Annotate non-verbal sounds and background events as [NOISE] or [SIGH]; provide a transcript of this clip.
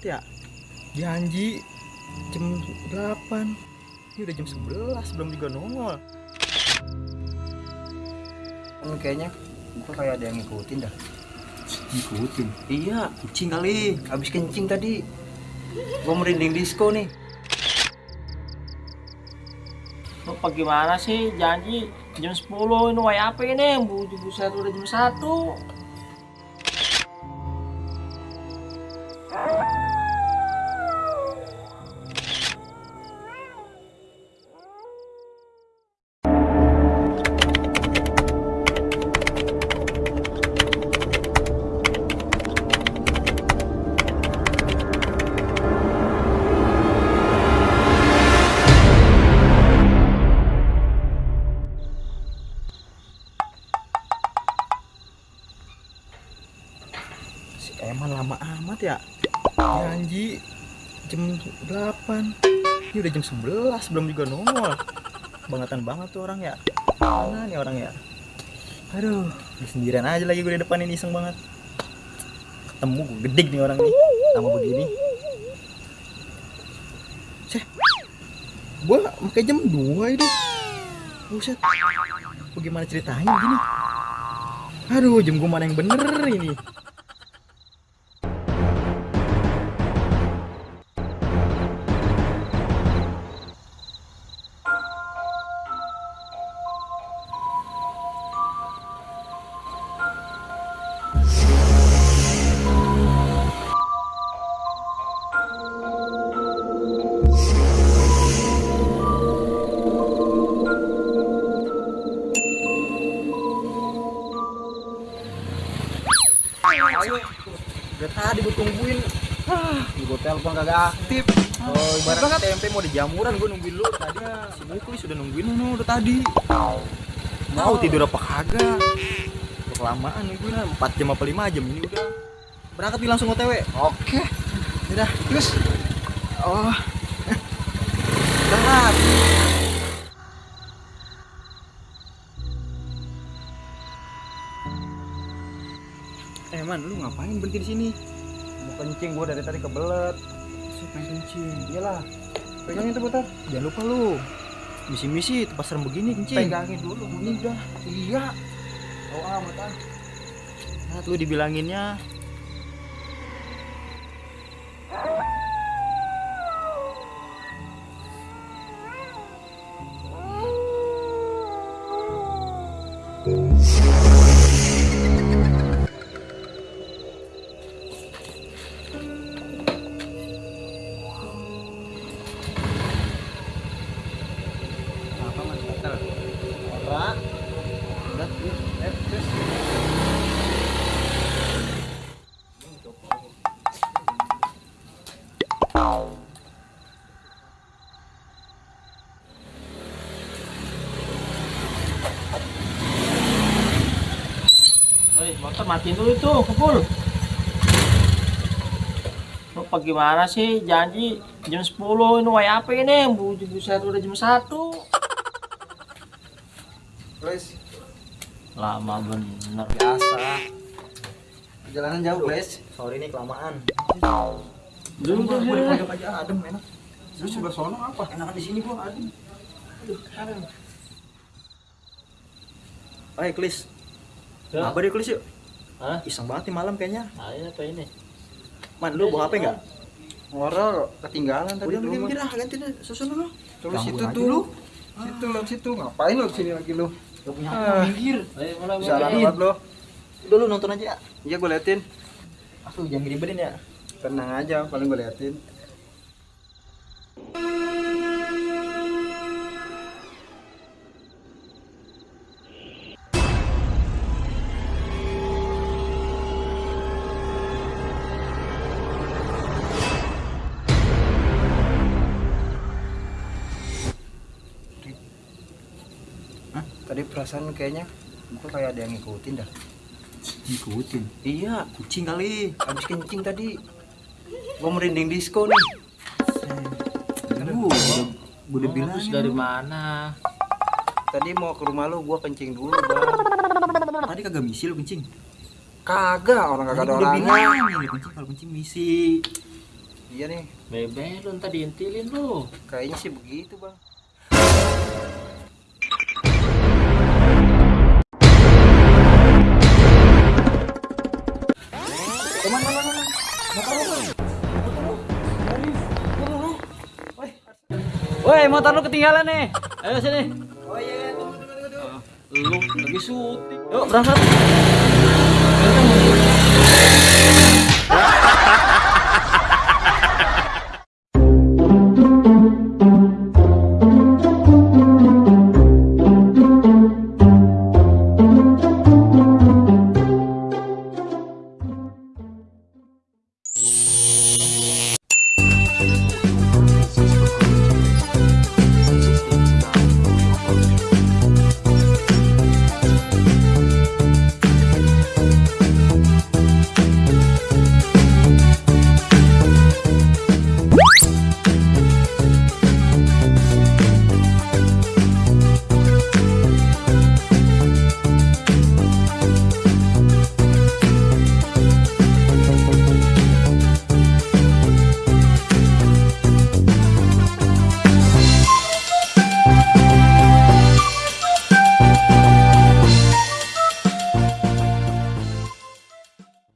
amat ya janji jam 8 ini udah jam 11 belum juga nongol Kan kayaknya gua kayak ada yang ngikutin dah. ngikutin Iya, kucing kali. Habis kencing tadi. Gua merinding disco nih. Lo gimana sih janji jam 10 ini way apa ini buset udah jam 1 si Eman lama amat ya? Janji jam 8 ini udah jam 11 belum juga nongol. Bangetan banget tuh orang ya. Mana nih orang ya? Aduh di sendirian aja lagi gue di depan ini iseng banget. Ketemu gue gedik nih orang nih sama begini. Ceh gue pakai jam 2 itu buset. Bagaimana ceritanya begini? Aduh jam gue mana yang bener ini ayo. Udah tadi gue tungguin. Gue telepon kagak aktif. Oh ibarat tempe mau di jamuran gue nungguin lu. Tadi si Mukli sudah nungguin lu udah tadi. Mau tidur apa kagak? Kelamaan nungguin lah 4 jam apa 5 jam ini udah. Berangkat nih langsung otw oke. Udah terus. Oh. [LAUGHS] Berangkat man, lu ngapain berhenti di sini? Mau kencing gua dari tadi kebelet. Saya pengen kencing. Iyalah. Pegangin tuh bentar. Jangan lupa lu. Misi-misi tempat serem begini kencing. Pegangin dulu. Ini udah. Iya. Oh amat ah. Nah, lu dibilanginnya motor matiin dulu itu, kepul. Lo gimana sih? Janji jam 10 ini way apa ini? Bujuk buset udah jam 1 Guys, Lama bener. biasa. Perjalanan jauh, guys. Sorry nih kelamaan. Dulu Gua gue di pojok aja adem enak. Lu sebelah sono apa? Enakan di sini gua adem. Aduh. Ayo, Klis. Ya. Apa deh, Klis yuk? Hah? Iseng banget nih malam kayaknya. Ini apa ini? Man, lu bawa HP enggak? Ngorol ketinggalan tadi Udah di rumah. mikir ah, ganti deh, susun dulu. Ganggu situ aja tuh. lu. Situ lo situ ngapain lo sini lagi lu? Gak punya minggir. Salah mulai. banget lo. Udah lu nonton aja. Iya gue liatin. Aduh, jangan gede ya. Tenang aja, paling gue liatin. Hah? Tadi perasaan kayaknya gue kayak ada yang ngikutin dah. Ngikutin. Iya, Kucing kali. habis kencing tadi. Gue merinding disco nih. Aduh, gua udah bilang dari mana? Tadi mau ke rumah lu, gue kencing dulu bang. Tadi kagak misi lu kencing. Kagak, orang kagak ada gua udah orangnya. bilang, ini kencing kalau kencing misi. Iya nih, Bebe lu ntar diintilin lu. kayaknya sih begitu bang. Woi, motor lu ketinggalan nih. Ayo sini. Oh iya, tunggu tunggu tunggu. Lu lagi syuting. Yuk, berangkat.